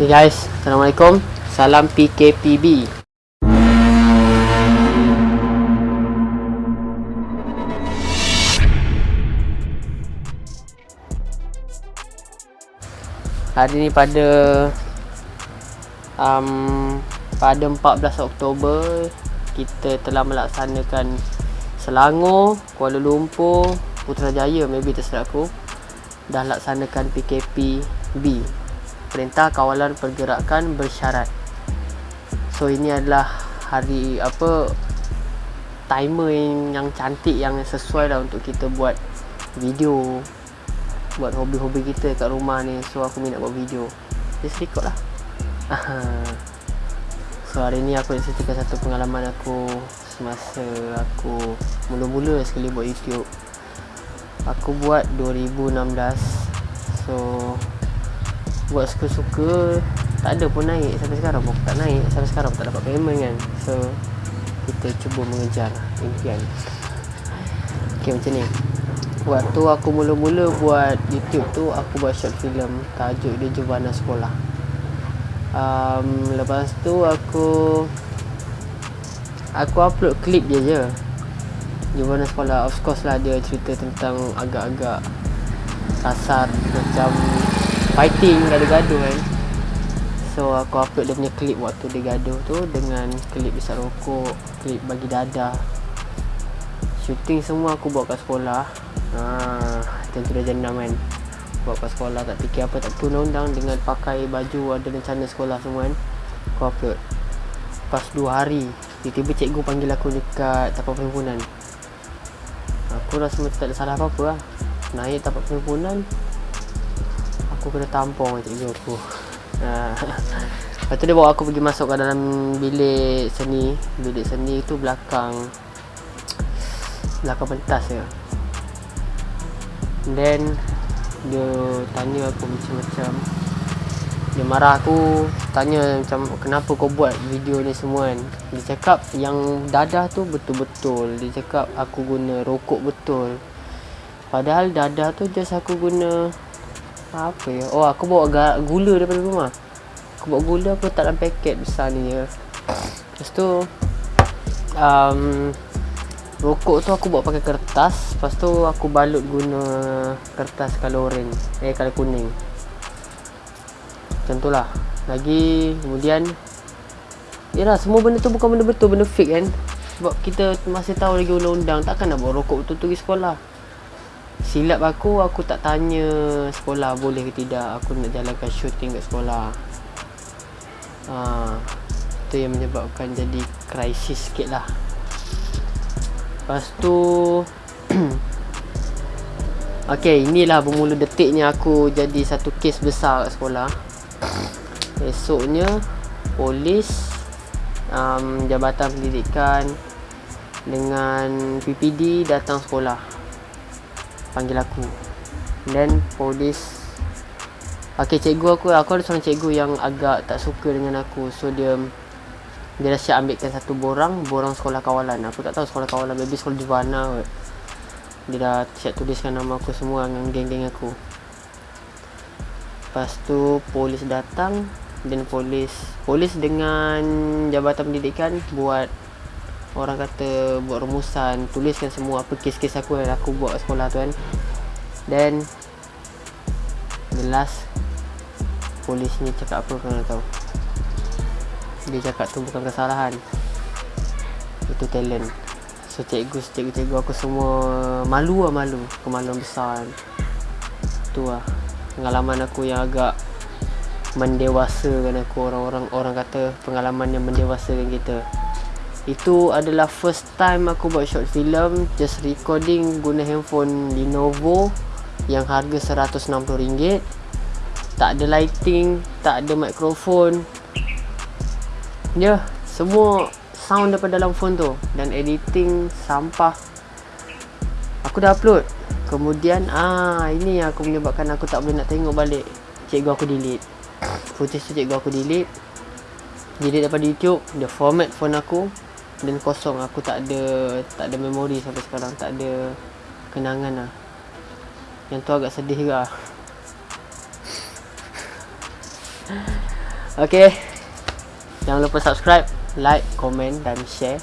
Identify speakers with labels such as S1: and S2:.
S1: Okay guys, Assalamualaikum. Salam PKPB. Hari ni pada um, pada 14 Oktober kita telah melaksanakan Selangor, Kuala Lumpur, Putrajaya maybe terserah aku dah laksanakan PKP B Perintah Kawalan Pergerakan Bersyarat. So ini adalah hari apa timer yang, yang cantik yang sesuai lah untuk kita buat video buat hobi-hobi kita kat rumah ni. So aku minat buat video. Just record lah. So hari ni aku nak ceritakan satu pengalaman aku semasa aku mula-mula sekali buat youtube. Aku buat 2016 so buat suka-suka tak ada pun naik sampai sekarang pun. Tak naik sampai sekarang tak dapat payment kan. So kita cuba mengejar impian. Ok macam ni. Waktu aku mula-mula buat youtube tu aku buat short film tajuk dia Juvana Sekolah. Um, lepas tu aku aku upload klip dia je. Juvana Sekolah. Of course lah dia cerita tentang agak-agak kasar macam fighting gaduh-gaduh kan. So aku upload dia punya klip waktu dia gaduh tu dengan klip besar rokok klip bagi dadah. Shooting semua aku buat kat sekolah. Haa macam tu dah jenam kan. Buat kat sekolah tak fikir apa tak perlu undang dengan pakai baju ada rencana sekolah semua kan. Aku upload. Pas 2 hari tiba-tiba cikgu panggil aku dekat tapak perhimpunan. Aku rasa macam tak ada salah apa-apa lah. Naik tapak perhimpunan aku kena tampung dengan cikgu aku. Ha. lepas tu dia bawa aku pergi masuk ke dalam bilik seni. Bilik seni tu belakang belakang pentas je then dia tanya aku macam-macam. Dia marah aku tanya macam kenapa kau buat video ni semua kan? Dia cakap yang dadah tu betul-betul. Dia cakap aku guna rokok betul. Padahal dadah tu just aku guna apa ya? Oh aku bawa gula daripada rumah. Aku bawa gula aku letak dalam paket besar ni je. Lepas tu um, Rokok tu aku buat pakai kertas. Lepas tu aku balut guna kertas color orange. Eh color kuning. Macam tu lah. Lagi kemudian Yalah semua benda tu bukan benda betul Benda fake kan? Sebab kita masih tahu lagi undang-undang. Takkan nak bawa rokok betul-betul pergi sekolah Silap aku Aku tak tanya sekolah boleh ke tidak. Aku nak jalankan shooting kat sekolah. Haa Itu yang menyebabkan jadi krisis sikit lah. Lepas tu Okay inilah bermula detiknya aku jadi satu kes besar kat sekolah. Esoknya Polis um, Jabatan Pendidikan Dengan PPD datang sekolah Panggil aku. Then polis. Okay cikgu aku Aku ada seorang cikgu yang agak tak suka dengan aku. So dia dia dah siap ambilkan satu borang Borang sekolah kawalan. Aku tak tahu sekolah kawalan Maybe sekolah Juvana kot. Dia dah siap tuliskan nama aku semua Dengan geng-geng aku. Lepas tu Polis datang. Dan polis Polis dengan Jabatan Pendidikan Buat Orang kata Buat rumusan Tuliskan semua Apa kes-kes aku Yang aku buat sekolah tu kan. Then The last Polis ni cakap apa kau nak tahu? Dia cakap tu bukan kesalahan. Itu talent. So cikgu cikgu-cikgu aku semua malu lah malu. Kemaluan besar kan. tu lah pengalaman aku yang agak mendewasakan aku. Orang-orang orang kata pengalaman yang mendewasakan kita itu adalah first time aku buat short film just recording guna handphone Lenovo yang harga RM160 tak ada lighting tak ada mikrofon Ya, yeah, semua sound daripada dalam phone tu dan editing sampah. Aku dah upload. Kemudian ah ini yang aku menyebabkan aku tak boleh nak tengok balik. Cikgu aku delete. Footage tu cikgu aku delete. Delete daripada YouTube, dia format phone aku dan kosong. Aku tak ada tak ada memori sampai sekarang, tak ada kenangan lah. Yang tu agak sedih juga. Okay Jangan lupa subscribe Like, komen dan share